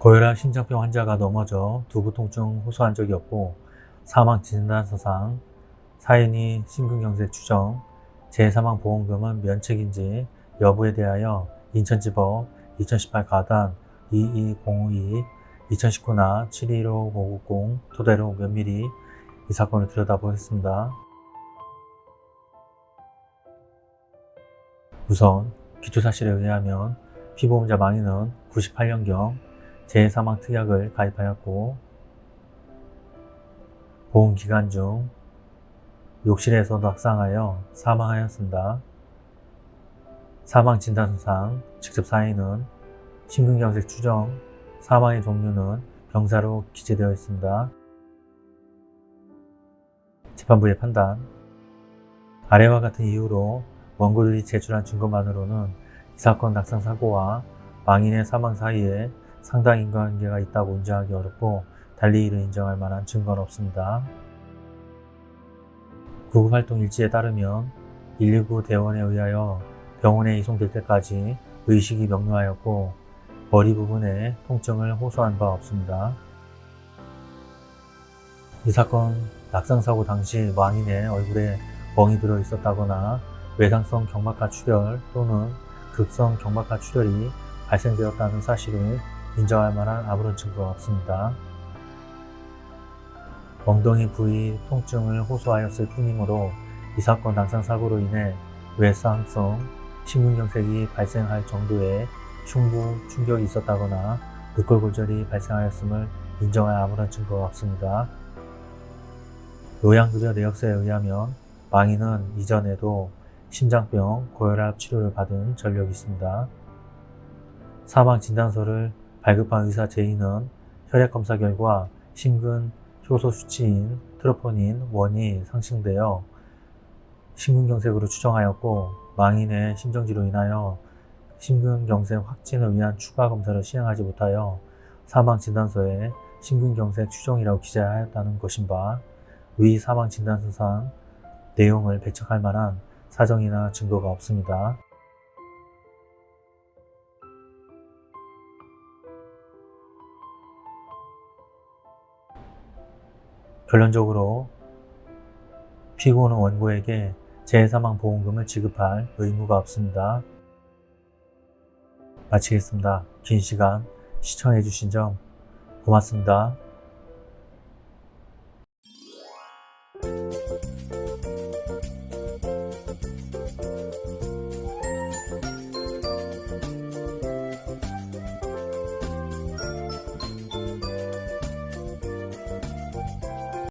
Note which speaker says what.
Speaker 1: 고혈압 심장병 환자가 넘어져 두부 통증 호소한 적이 없고 사망 진단서상 사인이 심근경색 추정, 재사망보험금은 면책인지 여부에 대하여 인천지법 2018 가단 22052 2019나 721590 토대로 면밀히 이 사건을 들여다보겠습니다. 우선 기초사실에 의하면 피보험자 망인은 98년경 재사망 특약을 가입하였고 보험 기간 중 욕실에서 낙상하여 사망하였습니다. 사망 진단서상 직접 사인은 심근경색 추정, 사망의 종류는 병사로 기재되어 있습니다. 재판부의 판단 아래와 같은 이유로 원고들이 제출한 증거만으로는 이 사건 낙상사고와 망인의 사망 사이에 상당 인과관계가 있다고 인정하기 어렵고 달리 이를 인정할 만한 증거는 없습니다. 구급활동 일지에 따르면 119 대원에 의하여 병원에 이송될 때까지 의식이 명료하였고 머리 부분에 통증을 호소한 바 없습니다. 이 사건 낙상사고 당시 망인의 얼굴에 멍이 들어 있었다거나 외상성 경막하 출혈 또는 극성 경막하 출혈이 발생되었다는 사실을 인정할 만한 아무런 증거가 없습니다. 엉덩이 부위 통증을 호소하였을 뿐이므로 이 사건 낙상사고로 인해 외상성 심근경색이 발생할 정도의 흉부 충격이 있었다거나 늑골골절이 발생하였음을 인정할 아무런 증거가 없습니다. 요양급여 내역서에 의하면 망인은 이전에도 심장병, 고혈압 치료를 받은 전력이 있습니다. 사망 진단서를 발급한 의사 제인은 혈액검사 결과 심근 효소 수치인 troponin 1이 상승되어 심근경색으로 추정하였고 망인의 심정지로 인하여 심근경색 확진을 위한 추가 검사를 시행하지 못하여 사망진단서에 심근경색 추정이라고 기재하였다는 것인 바 위 사망진단서상 내용을 배척할 만한 사정이나 증거가 없습니다. 결론적으로 피고는 원고에게 재사망 보험금을 지급할 의무가 없습니다. 마치겠습니다. 긴 시간 시청해주신 점 고맙습니다.